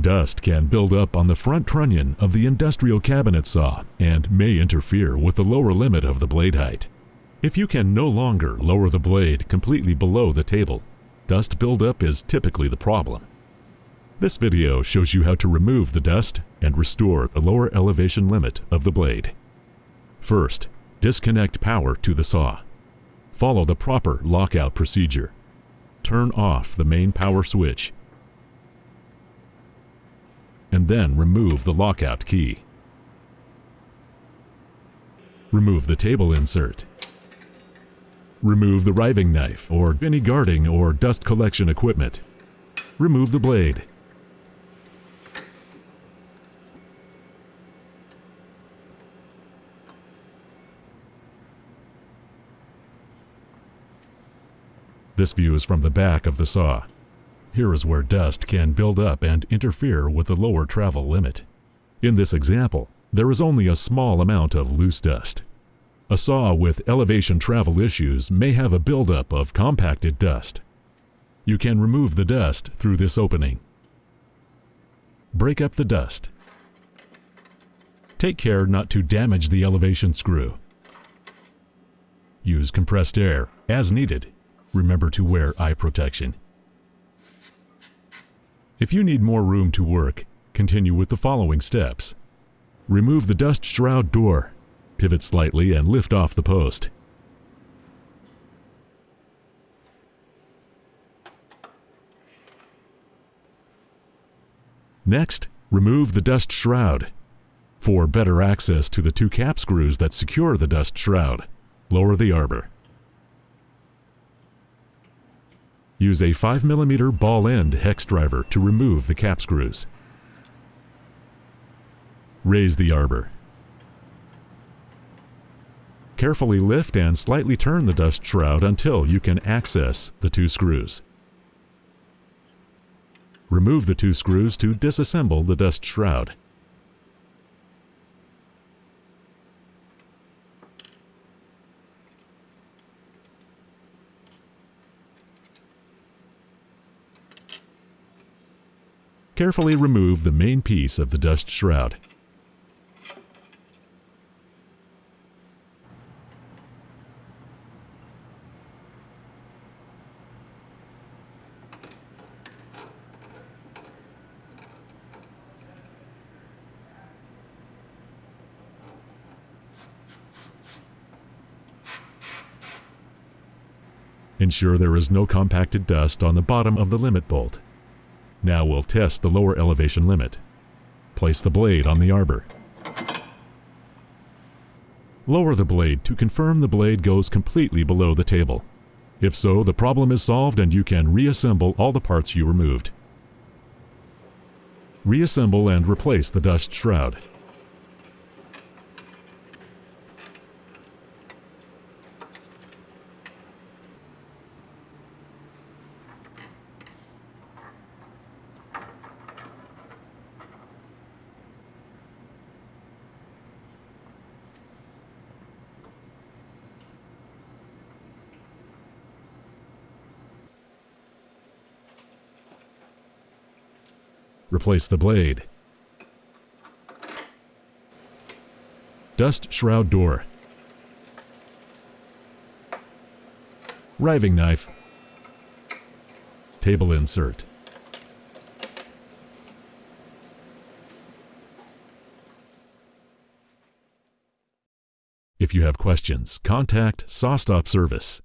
Dust can build up on the front trunnion of the industrial cabinet saw and may interfere with the lower limit of the blade height. If you can no longer lower the blade completely below the table, dust buildup is typically the problem. This video shows you how to remove the dust and restore the lower elevation limit of the blade. First, disconnect power to the saw. Follow the proper lockout procedure. Turn off the main power switch and then remove the lockout key. Remove the table insert. Remove the riving knife or any guarding or dust collection equipment. Remove the blade. This view is from the back of the saw. Here is where dust can build up and interfere with the lower travel limit. In this example, there is only a small amount of loose dust. A saw with elevation travel issues may have a buildup of compacted dust. You can remove the dust through this opening. Break up the dust. Take care not to damage the elevation screw. Use compressed air as needed. Remember to wear eye protection. If you need more room to work, continue with the following steps. Remove the dust shroud door. Pivot slightly and lift off the post. Next, remove the dust shroud. For better access to the two cap screws that secure the dust shroud, lower the arbor. Use a 5mm ball end hex driver to remove the cap screws. Raise the arbor. Carefully lift and slightly turn the dust shroud until you can access the two screws. Remove the two screws to disassemble the dust shroud. Carefully remove the main piece of the dust shroud. Ensure there is no compacted dust on the bottom of the limit bolt. Now we'll test the lower elevation limit. Place the blade on the arbor. Lower the blade to confirm the blade goes completely below the table. If so, the problem is solved and you can reassemble all the parts you removed. Reassemble and replace the dust shroud. Replace the blade. Dust shroud door. Riving knife. Table insert. If you have questions, contact SawStop Service